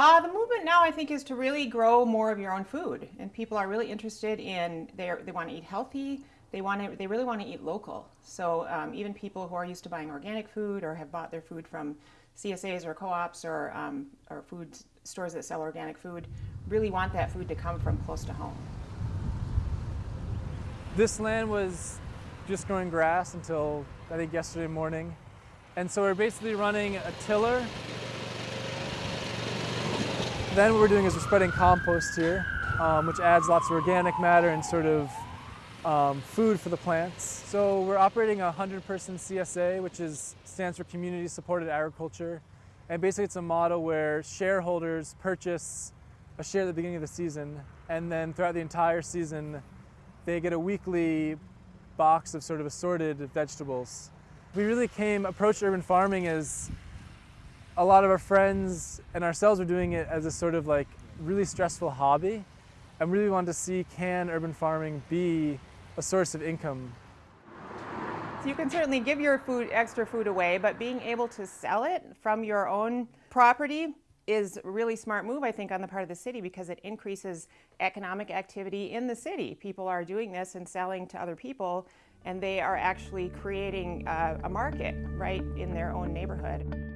Uh, the movement now, I think, is to really grow more of your own food, and people are really interested in they they want to eat healthy. They want to they really want to eat local. So um, even people who are used to buying organic food or have bought their food from CSAs or co-ops or um, or food stores that sell organic food really want that food to come from close to home. This land was just growing grass until I think yesterday morning. And so we're basically running a tiller. Then what we're doing is we're spreading compost here, um, which adds lots of organic matter and sort of um, food for the plants. So we're operating a 100 person CSA, which is, stands for Community Supported Agriculture. And basically it's a model where shareholders purchase a share at the beginning of the season, and then throughout the entire season, they get a weekly box of sort of assorted vegetables. We really came, approached urban farming as a lot of our friends and ourselves were doing it as a sort of like really stressful hobby and really wanted to see can urban farming be a source of income. So you can certainly give your food, extra food away, but being able to sell it from your own property is a really smart move, I think, on the part of the city because it increases economic activity in the city. People are doing this and selling to other people, and they are actually creating a, a market right in their own neighborhood.